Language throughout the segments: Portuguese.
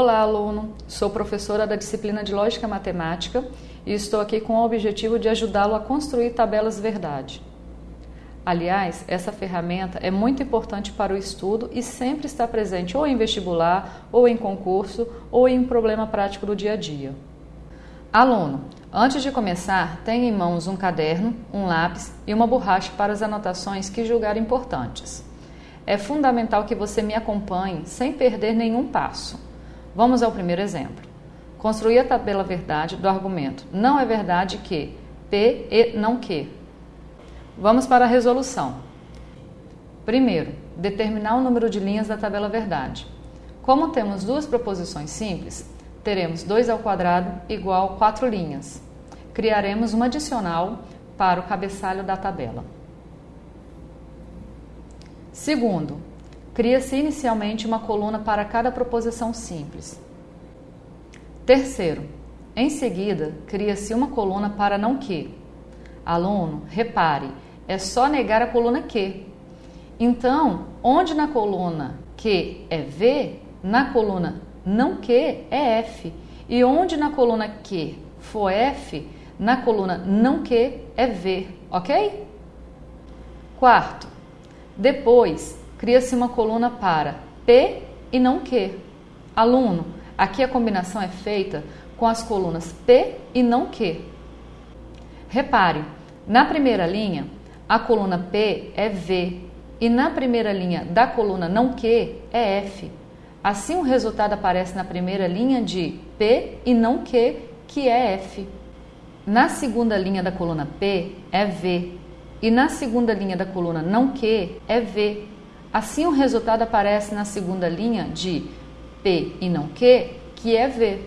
Olá, aluno! Sou professora da disciplina de Lógica Matemática e estou aqui com o objetivo de ajudá-lo a construir tabelas verdade. Aliás, essa ferramenta é muito importante para o estudo e sempre está presente ou em vestibular, ou em concurso, ou em um problema prático do dia a dia. Aluno, antes de começar, tenha em mãos um caderno, um lápis e uma borracha para as anotações que julgar importantes. É fundamental que você me acompanhe sem perder nenhum passo. Vamos ao primeiro exemplo. Construir a tabela verdade do argumento não é verdade que P e não que. Vamos para a resolução. Primeiro, determinar o número de linhas da tabela verdade. Como temos duas proposições simples, teremos 2 ao quadrado igual 4 linhas. Criaremos uma adicional para o cabeçalho da tabela. Segundo, Cria-se inicialmente uma coluna para cada proposição simples. Terceiro, em seguida, cria-se uma coluna para não que. Aluno, repare, é só negar a coluna que. Então, onde na coluna que é V, na coluna não que é F. E onde na coluna que for F, na coluna não que é V, ok? Quarto, depois cria-se uma coluna para P e não Q. Aluno, aqui a combinação é feita com as colunas P e não Q. Repare, na primeira linha, a coluna P é V e na primeira linha da coluna não Q é F. Assim, o resultado aparece na primeira linha de P e não Q, que é F. Na segunda linha da coluna P é V e na segunda linha da coluna não Q é V. Assim, o resultado aparece na segunda linha de P e não Q, que é V.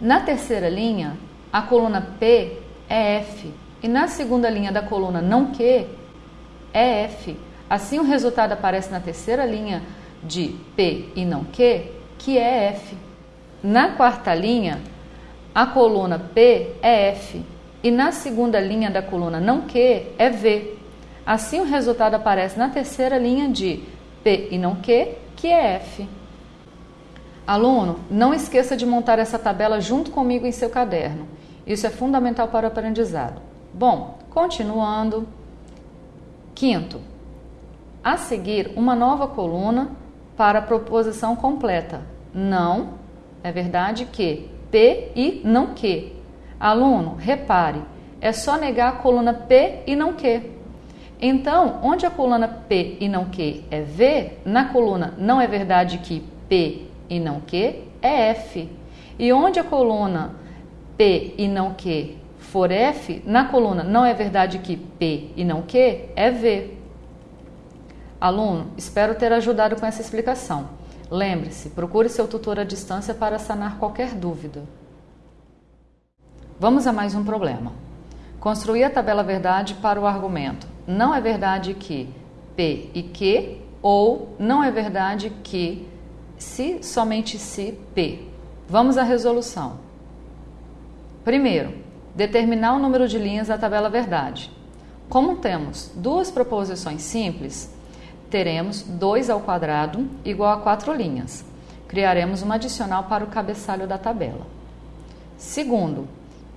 Na terceira linha, a coluna P é F e na segunda linha da coluna não Q é F. Assim, o resultado aparece na terceira linha de P e não Q, que é F. Na quarta linha, a coluna P é F e na segunda linha da coluna não Q é V. Assim, o resultado aparece na terceira linha de P e não Q, que é F. Aluno, não esqueça de montar essa tabela junto comigo em seu caderno. Isso é fundamental para o aprendizado. Bom, continuando. Quinto, a seguir, uma nova coluna para a proposição completa. Não é verdade que P e não que. Aluno, repare, é só negar a coluna P e não que. Então, onde a coluna P e não Q é V, na coluna não é verdade que P e não Q é F. E onde a coluna P e não Q for F, na coluna não é verdade que P e não Q é V. Aluno, espero ter ajudado com essa explicação. Lembre-se, procure seu tutor à distância para sanar qualquer dúvida. Vamos a mais um problema. Construir a tabela verdade para o argumento não é verdade que P e Q, ou não é verdade que se, somente se, P. Vamos à resolução. Primeiro, determinar o número de linhas da tabela verdade. Como temos duas proposições simples, teremos 2 ao quadrado igual a 4 linhas. Criaremos uma adicional para o cabeçalho da tabela. Segundo,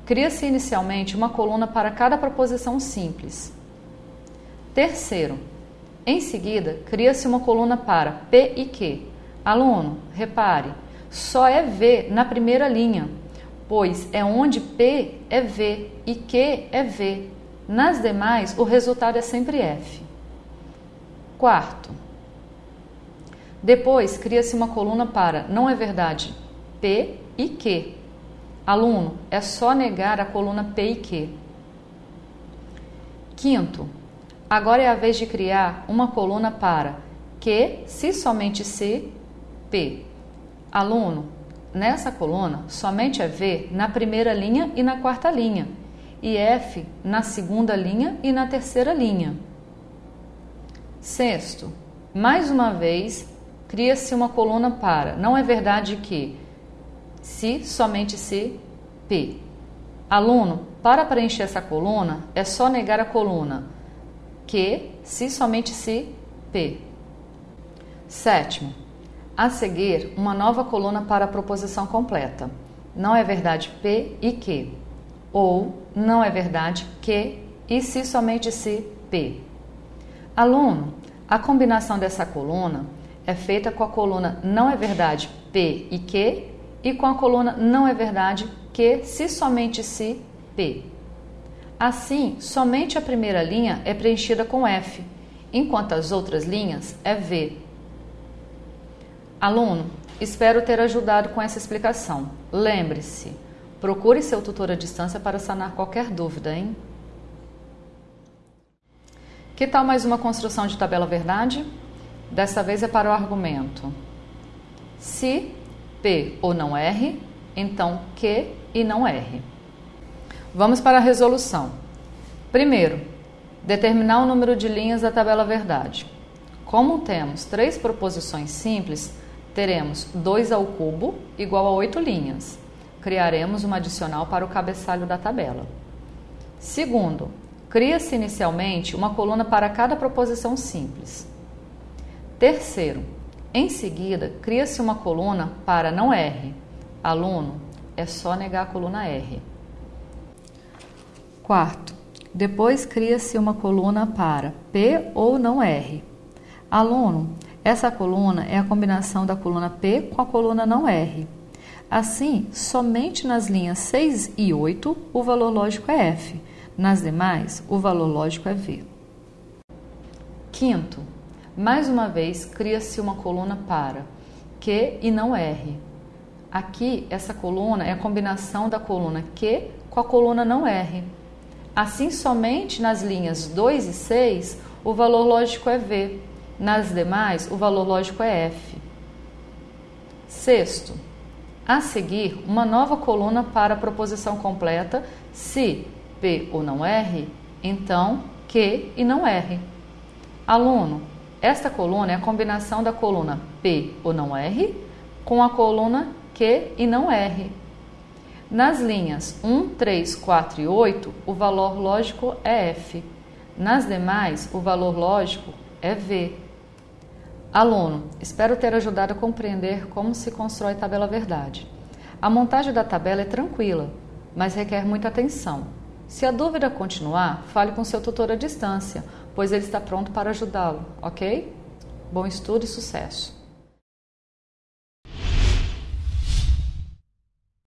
cria-se inicialmente uma coluna para cada proposição simples. Terceiro, em seguida, cria-se uma coluna para P e Q. Aluno, repare, só é V na primeira linha, pois é onde P é V e Q é V. Nas demais, o resultado é sempre F. Quarto, depois cria-se uma coluna para não é verdade P e Q. Aluno, é só negar a coluna P e Q. Quinto, Agora é a vez de criar uma coluna para que, se somente se, P. Aluno, nessa coluna somente é V na primeira linha e na quarta linha, e F na segunda linha e na terceira linha. Sexto, mais uma vez, cria-se uma coluna para não é verdade que se somente se P. Aluno, para preencher essa coluna, é só negar a coluna que, se somente se, P. Sétimo, A seguir, uma nova coluna para a proposição completa. Não é verdade P e que. Ou não é verdade que e se somente se P. Aluno, a combinação dessa coluna é feita com a coluna não é verdade P e que e com a coluna não é verdade que se somente se P. Assim, somente a primeira linha é preenchida com F, enquanto as outras linhas é V. Aluno, espero ter ajudado com essa explicação. Lembre-se, procure seu tutor à distância para sanar qualquer dúvida, hein? Que tal mais uma construção de tabela verdade? Dessa vez é para o argumento. Se P ou não R, então Q e não R. Vamos para a resolução. Primeiro, determinar o número de linhas da tabela verdade. Como temos três proposições simples, teremos 2 ao cubo igual a 8 linhas. Criaremos uma adicional para o cabeçalho da tabela. Segundo, cria-se inicialmente uma coluna para cada proposição simples. Terceiro, em seguida, cria-se uma coluna para não R. Aluno, é só negar a coluna R. Quarto, depois cria-se uma coluna para P ou não R. Aluno, essa coluna é a combinação da coluna P com a coluna não R. Assim, somente nas linhas 6 e 8 o valor lógico é F, nas demais o valor lógico é V. Quinto, mais uma vez cria-se uma coluna para Q e não R. Aqui, essa coluna é a combinação da coluna Q com a coluna não R. Assim, somente nas linhas 2 e 6 o valor lógico é V, nas demais, o valor lógico é F. Sexto, a seguir, uma nova coluna para a proposição completa, se P ou não R, então Q e não R. Aluno, esta coluna é a combinação da coluna P ou não R com a coluna Q e não R. Nas linhas 1, 3, 4 e 8, o valor lógico é F. Nas demais, o valor lógico é V. Aluno, espero ter ajudado a compreender como se constrói tabela verdade. A montagem da tabela é tranquila, mas requer muita atenção. Se a dúvida continuar, fale com seu tutor à distância, pois ele está pronto para ajudá-lo, ok? Bom estudo e sucesso!